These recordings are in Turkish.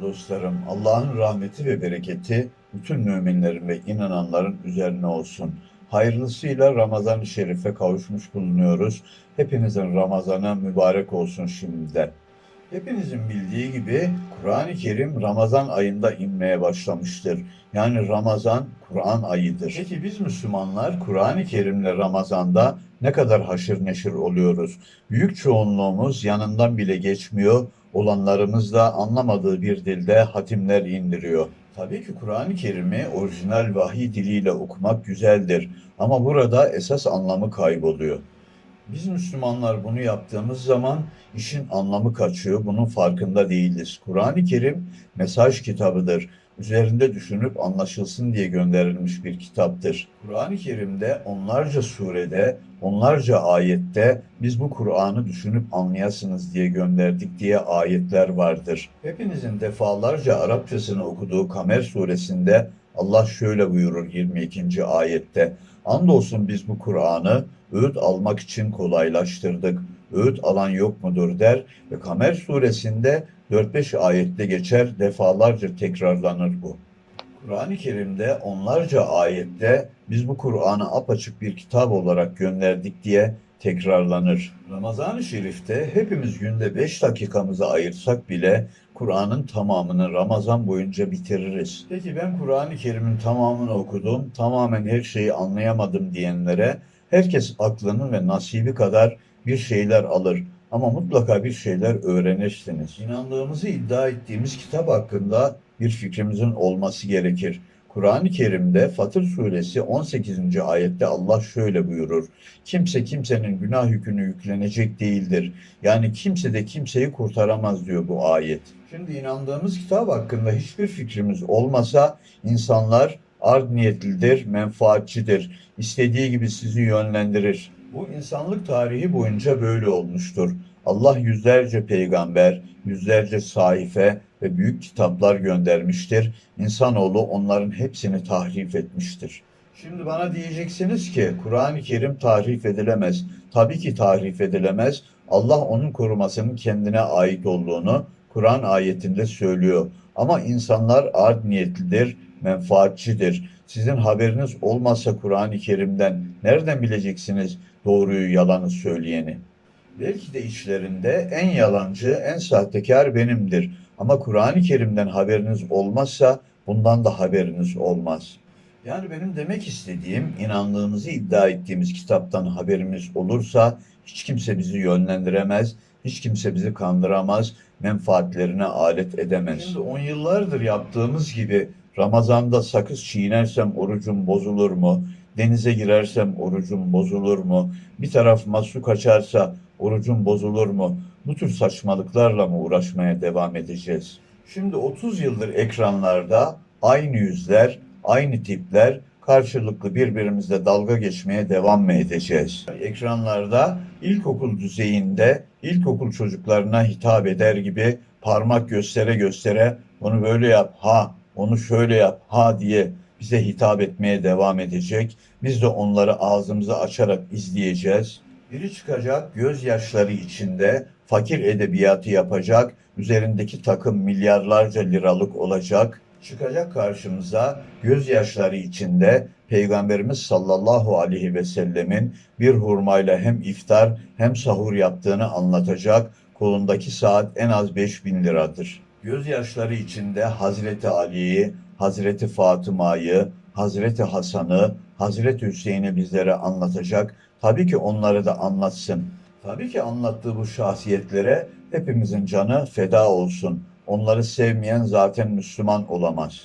Dostlarım. Allah'ın rahmeti ve bereketi bütün müminlerin ve inananların üzerine olsun. Hayırlısıyla Ramazan-ı Şerif'e kavuşmuş bulunuyoruz. Hepinizin Ramazanı mübarek olsun şimdiden. Hepinizin bildiği gibi Kur'an-ı Kerim Ramazan ayında inmeye başlamıştır. Yani Ramazan Kur'an ayıdır. Peki biz Müslümanlar Kur'an-ı Kerim'le Ramazan'da ne kadar haşır neşir oluyoruz? Büyük çoğunluğumuz yanından bile geçmiyor, olanlarımız da anlamadığı bir dilde hatimler indiriyor. Tabii ki Kur'an-ı Kerim'i orijinal vahiy diliyle okumak güzeldir ama burada esas anlamı kayboluyor. Biz Müslümanlar bunu yaptığımız zaman işin anlamı kaçıyor. Bunun farkında değiliz. Kur'an-ı Kerim mesaj kitabıdır. Üzerinde düşünüp anlaşılsın diye gönderilmiş bir kitaptır. Kur'an-ı Kerim'de onlarca surede, onlarca ayette biz bu Kur'an'ı düşünüp anlayasınız diye gönderdik diye ayetler vardır. Hepinizin defalarca Arapçasını okuduğu Kamer suresinde Allah şöyle buyurur 22. ayette. Andolsun biz bu Kur'an'ı öğüt almak için kolaylaştırdık. Öğüt alan yok mudur der ve Kamer suresinde 4-5 ayette geçer defalarca tekrarlanır bu. Kur'an-ı Kerim'de onlarca ayette biz bu Kur'an'ı apaçık bir kitap olarak gönderdik diye tekrarlanır. Ramazan-ı Şerif'te hepimiz günde 5 dakikamızı ayırsak bile Kur'an'ın tamamını Ramazan boyunca bitiririz. Peki ben Kur'an-ı Kerim'in tamamını okudum, tamamen her şeyi anlayamadım diyenlere herkes aklının ve nasibi kadar bir şeyler alır ama mutlaka bir şeyler öğrenirsiniz. İnandığımızı iddia ettiğimiz kitap hakkında bir fikrimizin olması gerekir. Kur'an-ı Kerim'de Fatır suresi 18. ayette Allah şöyle buyurur. Kimse kimsenin günah yükünü yüklenecek değildir. Yani kimse de kimseyi kurtaramaz diyor bu ayet. Şimdi inandığımız kitap hakkında hiçbir fikrimiz olmasa insanlar art niyetlidir, menfaatçidir. İstediği gibi sizi yönlendirir. Bu insanlık tarihi boyunca böyle olmuştur. Allah yüzlerce peygamber, yüzlerce sahife ve büyük kitaplar göndermiştir. İnsanoğlu onların hepsini tahrif etmiştir. Şimdi bana diyeceksiniz ki Kur'an-ı Kerim tahrif edilemez. Tabii ki tahrif edilemez. Allah onun korumasının kendine ait olduğunu Kur'an ayetinde söylüyor. Ama insanlar art niyetlidir, menfaatçidir. Sizin haberiniz olmazsa Kur'an-ı Kerim'den nereden bileceksiniz doğruyu yalanı söyleyeni? Belki de içlerinde en yalancı, en sahtekar benimdir. Ama Kur'an-ı Kerim'den haberiniz olmazsa bundan da haberiniz olmaz. Yani benim demek istediğim inandığımızı iddia ettiğimiz kitaptan haberimiz olursa hiç kimse bizi yönlendiremez, hiç kimse bizi kandıramaz, menfaatlerine alet edemez. Şimdi on yıllardır yaptığımız gibi Ramazan'da sakız çiğnersem orucum bozulur mu? Denize girersem orucum bozulur mu? Bir tarafıma su kaçarsa orucum bozulur mu? Bu tür saçmalıklarla mı uğraşmaya devam edeceğiz? Şimdi 30 yıldır ekranlarda aynı yüzler, aynı tipler karşılıklı birbirimizle dalga geçmeye devam mı edeceğiz? Ekranlarda ilkokul düzeyinde ilkokul çocuklarına hitap eder gibi parmak göstere göstere onu böyle yap, ha, onu şöyle yap, ha diye bize hitap etmeye devam edecek. Biz de onları ağzımızı açarak izleyeceğiz. Biri çıkacak gözyaşları içinde fakir edebiyatı yapacak, üzerindeki takım milyarlarca liralık olacak. Çıkacak karşımıza gözyaşları içinde Peygamberimiz sallallahu aleyhi ve sellemin bir hurmayla hem iftar hem sahur yaptığını anlatacak. Kolundaki saat en az 5000 liradır. Gözyaşları içinde Hazreti Ali'yi, Hazreti Fatıma'yı, Hazreti Hasan'ı, Hazreti Hüseyin'i bizlere anlatacak. Tabii ki onları da anlatsın. Tabii ki anlattığı bu şahsiyetlere hepimizin canı feda olsun. Onları sevmeyen zaten Müslüman olamaz.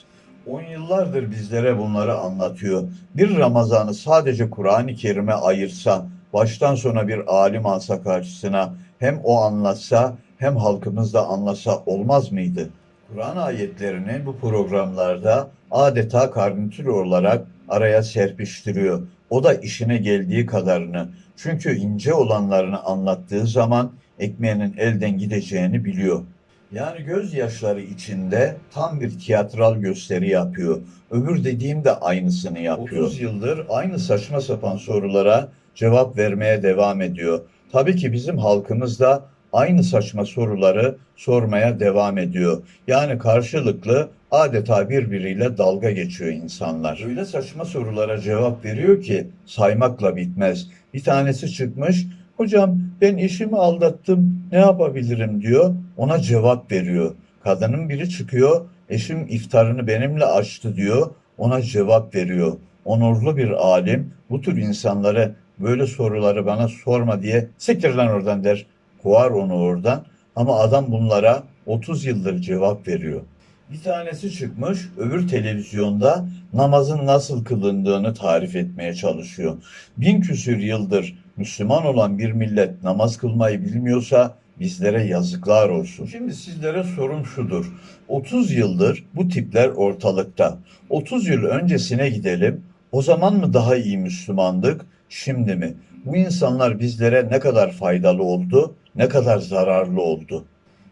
On yıllardır bizlere bunları anlatıyor. Bir Ramazan'ı sadece Kur'an-ı Kerim'e ayırsa, baştan sona bir alim alsa karşısına, hem o anlatsa hem halkımız da anlasa olmaz mıydı? Kur'an ayetlerini bu programlarda adeta karnitür olarak araya serpiştiriyor. O da işine geldiği kadarını. Çünkü ince olanlarını anlattığı zaman ekmeğinin elden gideceğini biliyor. Yani gözyaşları içinde tam bir tiyatral gösteri yapıyor. Öbür dediğim de aynısını yapıyor. 30 yıldır aynı saçma sapan sorulara cevap vermeye devam ediyor. Tabii ki bizim halkımız da aynı saçma soruları sormaya devam ediyor. Yani karşılıklı adeta birbiriyle dalga geçiyor insanlar. Öyle saçma sorulara cevap veriyor ki saymakla bitmez. Bir tanesi çıkmış, hocam ben eşimi aldattım ne yapabilirim diyor. Ona cevap veriyor. Kadının biri çıkıyor, eşim iftarını benimle açtı diyor. Ona cevap veriyor. Onurlu bir alim bu tür insanları böyle soruları bana sorma diye siktir lan oradan der. Kovar onu oradan. Ama adam bunlara 30 yıldır cevap veriyor. Bir tanesi çıkmış öbür televizyonda namazın nasıl kılındığını tarif etmeye çalışıyor. Bin küsür yıldır Müslüman olan bir millet namaz kılmayı bilmiyorsa bizlere yazıklar olsun. Şimdi sizlere sorum şudur. 30 yıldır bu tipler ortalıkta. 30 yıl öncesine gidelim. O zaman mı daha iyi Müslümandık, şimdi mi? Bu insanlar bizlere ne kadar faydalı oldu, ne kadar zararlı oldu?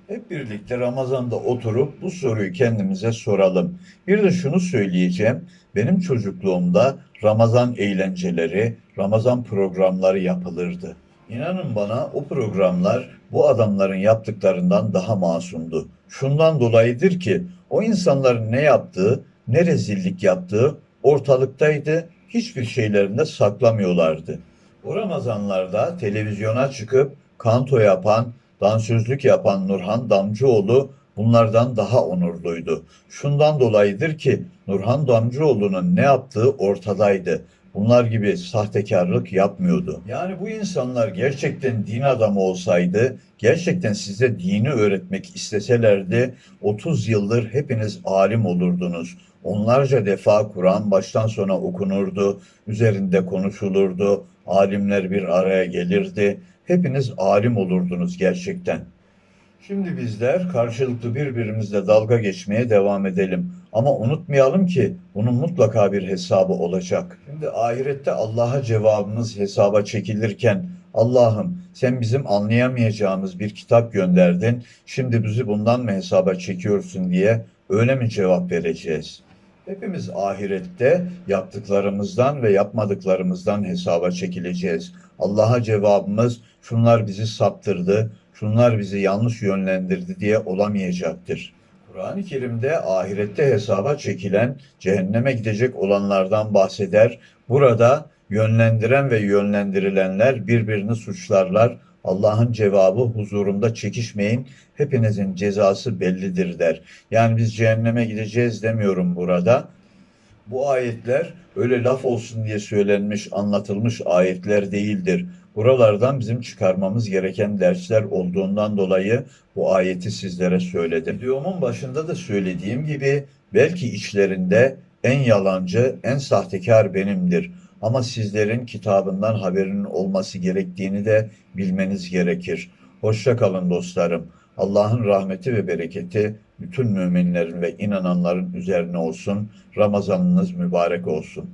Hep birlikte Ramazan'da oturup bu soruyu kendimize soralım. Bir de şunu söyleyeceğim. Benim çocukluğumda Ramazan eğlenceleri, Ramazan programları yapılırdı. İnanın bana o programlar bu adamların yaptıklarından daha masumdu. Şundan dolayıdır ki o insanların ne yaptığı, ne rezillik yaptığı ortalıktaydı. Hiçbir şeylerinde saklamıyorlardı. O Ramazanlarda televizyona çıkıp kanto yapan, dansözlük yapan Nurhan Damcıoğlu bunlardan daha onurluydu. Şundan dolayıdır ki Nurhan Damcıoğlu'nun ne yaptığı ortadaydı. Bunlar gibi sahtekarlık yapmıyordu. Yani bu insanlar gerçekten din adamı olsaydı, gerçekten size dini öğretmek isteselerdi 30 yıldır hepiniz alim olurdunuz. Onlarca defa Kur'an baştan sona okunurdu, üzerinde konuşulurdu, alimler bir araya gelirdi. Hepiniz alim olurdunuz gerçekten. Şimdi bizler karşılıklı birbirimizle dalga geçmeye devam edelim. Ama unutmayalım ki bunun mutlaka bir hesabı olacak. Şimdi ahirette Allah'a cevabımız hesaba çekilirken Allah'ım sen bizim anlayamayacağımız bir kitap gönderdin. Şimdi bizi bundan mı hesaba çekiyorsun diye öyle mi cevap vereceğiz? Hepimiz ahirette yaptıklarımızdan ve yapmadıklarımızdan hesaba çekileceğiz. Allah'a cevabımız şunlar bizi saptırdı, şunlar bizi yanlış yönlendirdi diye olamayacaktır. Kur'an-ı Kerim'de ahirette hesaba çekilen, cehenneme gidecek olanlardan bahseder. Burada yönlendiren ve yönlendirilenler birbirini suçlarlar. Allah'ın cevabı huzurunda çekişmeyin, hepinizin cezası bellidir der. Yani biz cehenneme gideceğiz demiyorum burada. Bu ayetler öyle laf olsun diye söylenmiş, anlatılmış ayetler değildir. Buralardan bizim çıkarmamız gereken dersler olduğundan dolayı bu ayeti sizlere söyledim. Videomun başında da söylediğim gibi belki içlerinde en yalancı, en sahtekar benimdir. Ama sizlerin kitabından haberinin olması gerektiğini de bilmeniz gerekir. Hoşça kalın dostlarım. Allah'ın rahmeti ve bereketi bütün müminlerin ve inananların üzerine olsun. Ramazanınız mübarek olsun.